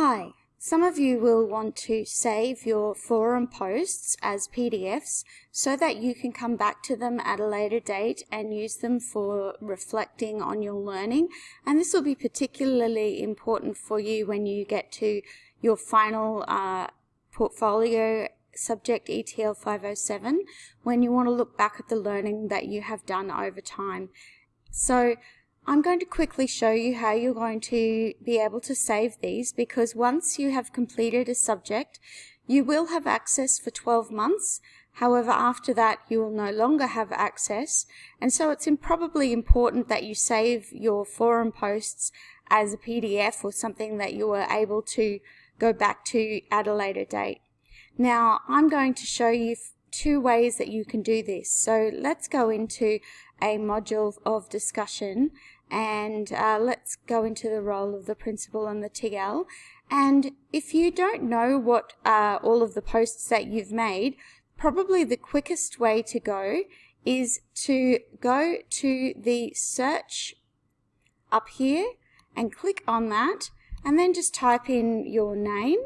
Hi, some of you will want to save your forum posts as PDFs so that you can come back to them at a later date and use them for reflecting on your learning. And this will be particularly important for you when you get to your final uh, portfolio subject ETL 507 when you want to look back at the learning that you have done over time. So I'm going to quickly show you how you're going to be able to save these because once you have completed a subject, you will have access for 12 months. However, after that, you will no longer have access. And so it's probably important that you save your forum posts as a PDF or something that you are able to go back to at a later date. Now, I'm going to show you two ways that you can do this. So let's go into a module of discussion and uh, let's go into the role of the principal and the TL. And if you don't know what uh, all of the posts that you've made, probably the quickest way to go is to go to the search up here and click on that and then just type in your name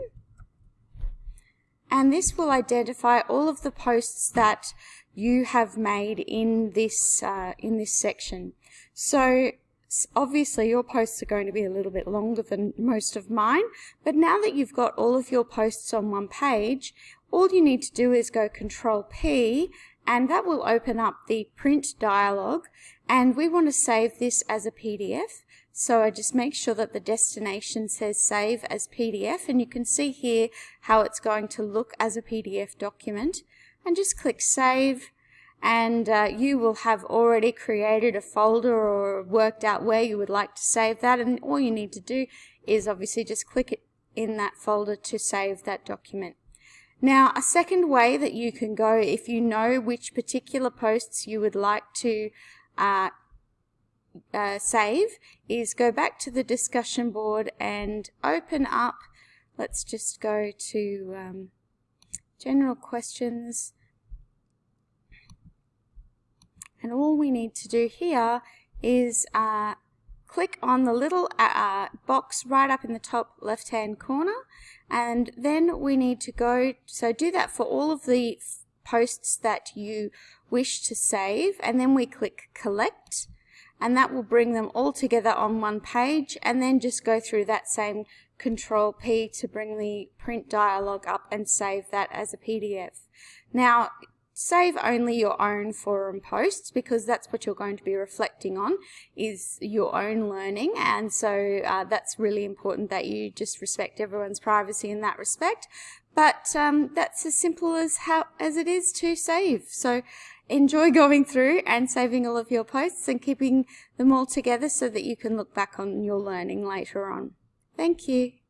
and this will identify all of the posts that you have made in this uh, in this section. So obviously your posts are going to be a little bit longer than most of mine, but now that you've got all of your posts on one page, all you need to do is go Control P and that will open up the print dialog and we want to save this as a PDF. So I just make sure that the destination says save as PDF and you can see here how it's going to look as a PDF document and just click save and uh, you will have already created a folder or worked out where you would like to save that. And all you need to do is obviously just click it in that folder to save that document. Now a second way that you can go if you know which particular posts you would like to uh, uh, save is go back to the discussion board and open up. Let's just go to um, general questions and all we need to do here is uh, click on the little uh, uh, box right up in the top left hand corner. And then we need to go so do that for all of the posts that you wish to save. And then we click collect. And that will bring them all together on one page. And then just go through that same control P to bring the print dialog up and save that as a PDF. Now save only your own forum posts because that's what you're going to be reflecting on is your own learning. And so uh, that's really important that you just respect everyone's privacy in that respect. But um, that's as simple as how as it is to save. So enjoy going through and saving all of your posts and keeping them all together so that you can look back on your learning later on. Thank you